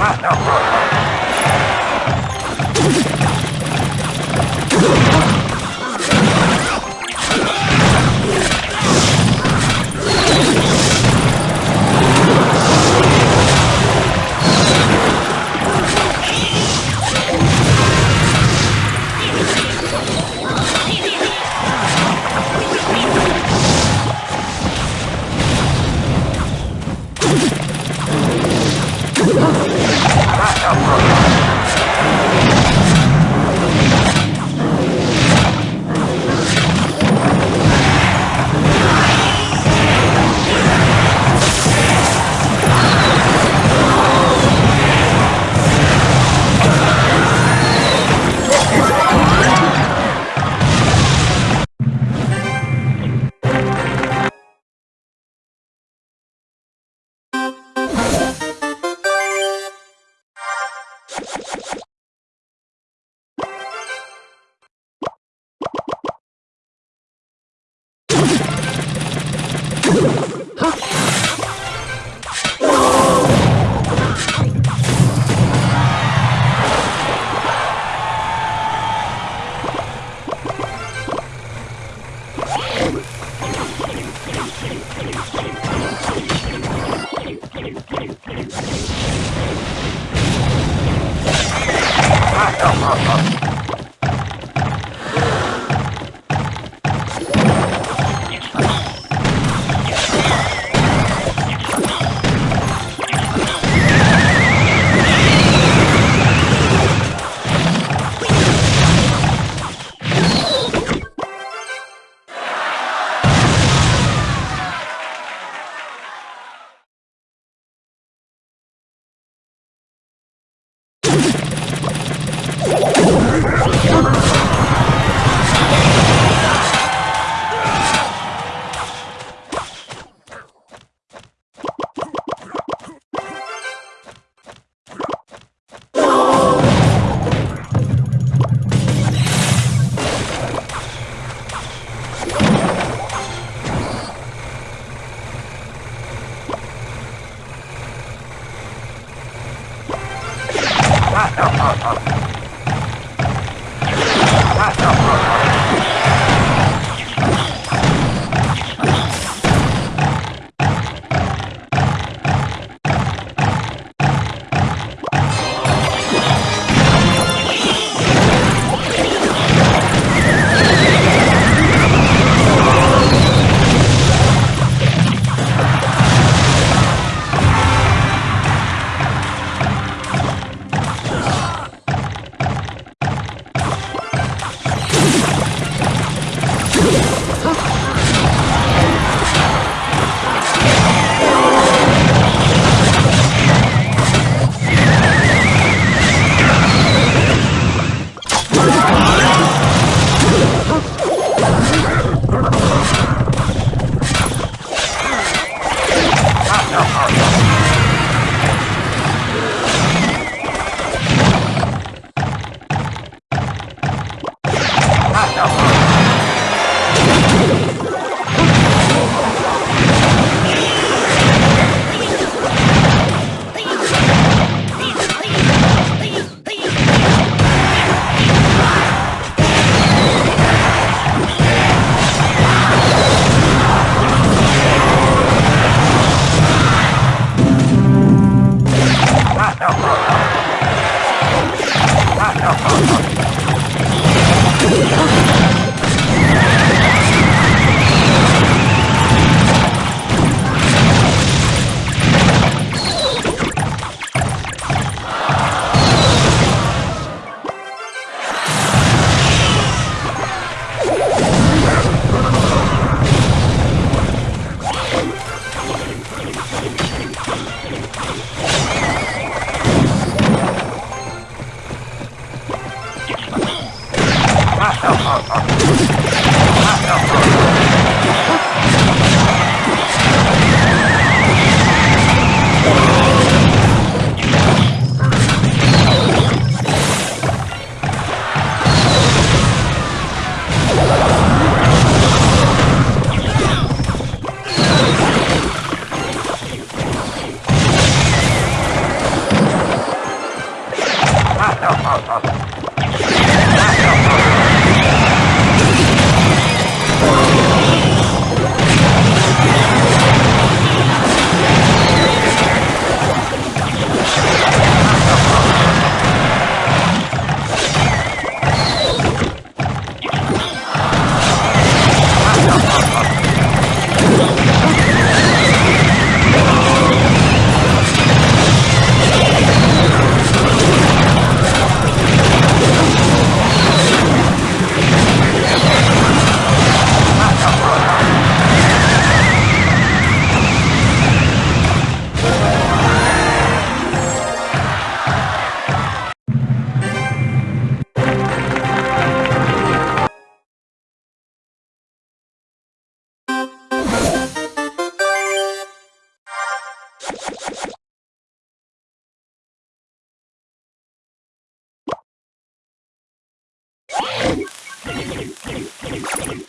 Ah, no. Ha ha ha! up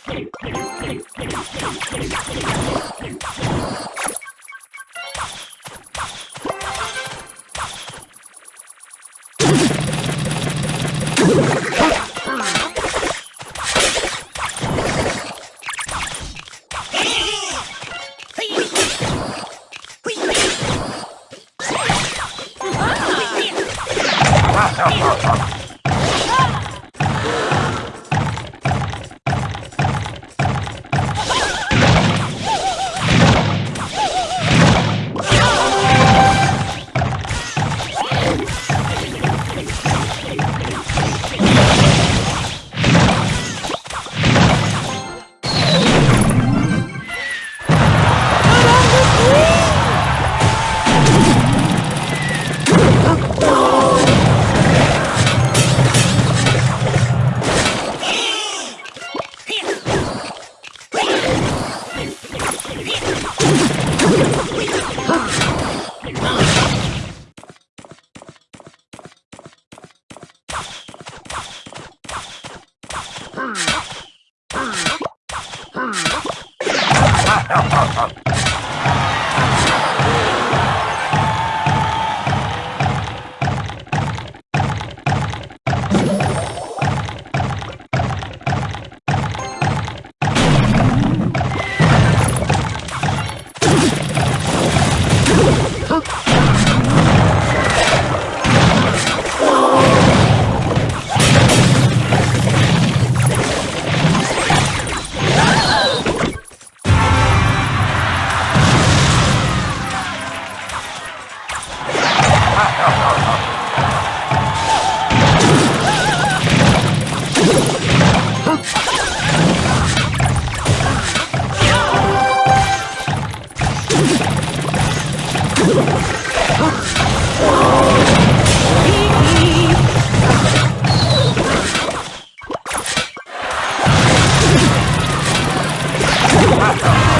Ha Let's go.